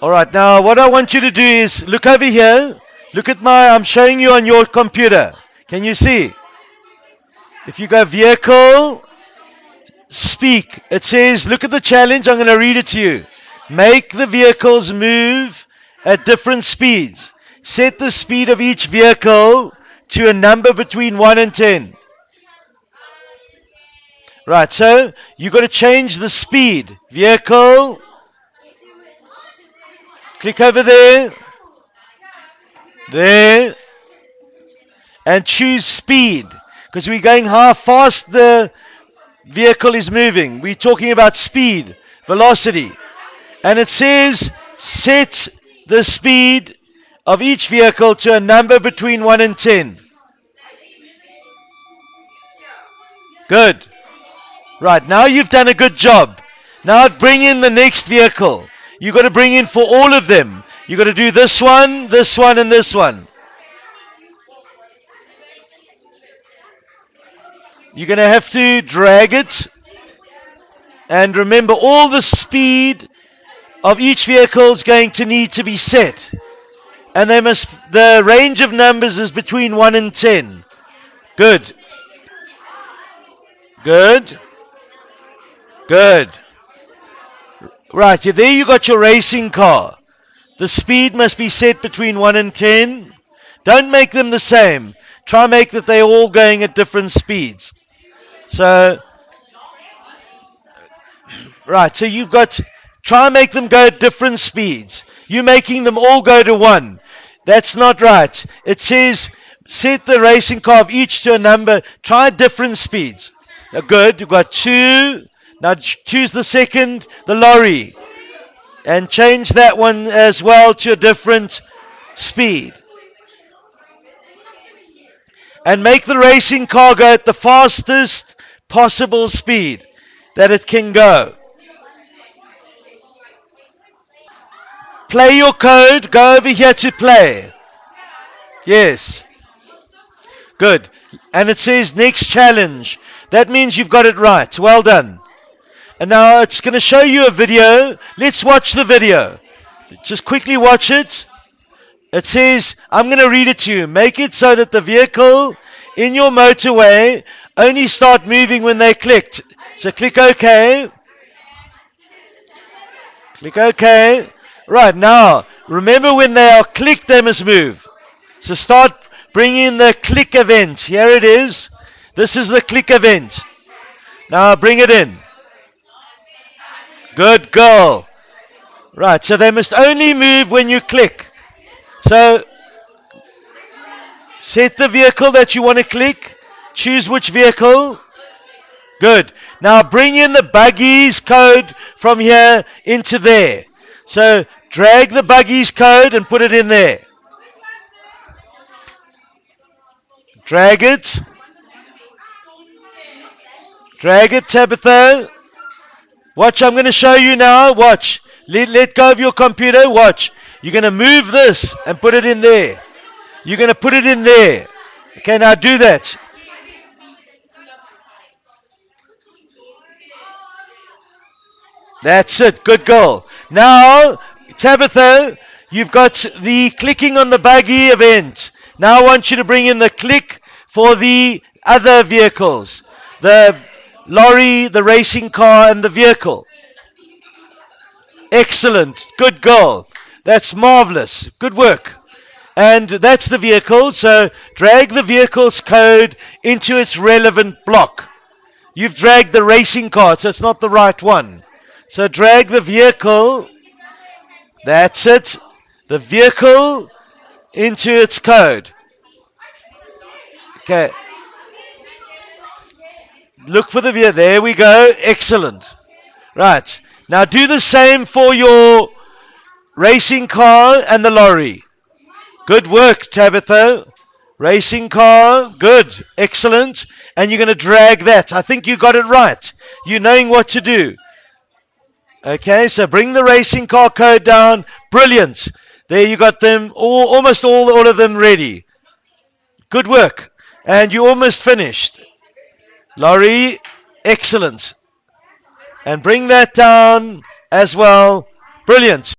All right, now what I want you to do is look over here. Look at my, I'm showing you on your computer. Can you see? If you go vehicle, speak. It says, look at the challenge. I'm going to read it to you. Make the vehicles move at different speeds. Set the speed of each vehicle to a number between 1 and 10. Right, so you've got to change the speed. Vehicle. Click over there. There. And choose speed. Because we're going how fast the vehicle is moving. We're talking about speed, velocity. And it says set the speed of each vehicle to a number between 1 and 10. Good. Right, now you've done a good job. Now bring in the next vehicle. You've got to bring in for all of them. You've got to do this one, this one, and this one. You're going to have to drag it. And remember, all the speed of each vehicle is going to need to be set. And they must the range of numbers is between 1 and 10. Good. Good. Good. Right, there you got your racing car. The speed must be set between 1 and 10. Don't make them the same. Try make that they're all going at different speeds. So, right, so you've got, try make them go at different speeds. You're making them all go to 1. That's not right. It says set the racing car of each to a number. Try different speeds. Good. You've got 2. Now choose the second, the lorry, and change that one as well to a different speed. And make the racing car go at the fastest possible speed that it can go. Play your code. Go over here to play. Yes. Good. And it says next challenge. That means you've got it right. Well done. And now it's going to show you a video. Let's watch the video. Just quickly watch it. It says, I'm going to read it to you. Make it so that the vehicle in your motorway only start moving when they clicked. So click OK. Click OK. Right, now, remember when they are clicked, they must move. So start bringing the click event. Here it is. This is the click event. Now bring it in. Good girl. Right, so they must only move when you click. So set the vehicle that you want to click. Choose which vehicle. Good. Now bring in the buggies code from here into there. So drag the buggies code and put it in there. Drag it. Drag it, Tabitha. Watch, I'm going to show you now. Watch. Let, let go of your computer. Watch. You're going to move this and put it in there. You're going to put it in there. Okay, now do that. That's it. Good goal. Now, Tabitha, you've got the clicking on the buggy event. Now I want you to bring in the click for the other vehicles. The lorry, the racing car, and the vehicle. Excellent. Good girl. That's marvelous. Good work. And that's the vehicle. So drag the vehicle's code into its relevant block. You've dragged the racing car, so it's not the right one. So drag the vehicle. That's it. The vehicle into its code. Okay. Look for the vehicle. There we go. Excellent. Right. Now do the same for your racing car and the lorry. Good work, Tabitha. Racing car. Good. Excellent. And you're going to drag that. I think you got it right. You're knowing what to do. Okay, so bring the racing car code down. Brilliant. There you got them, all, almost all, all of them ready. Good work. And you almost finished. Lorry, excellent. And bring that down as well. Brilliant.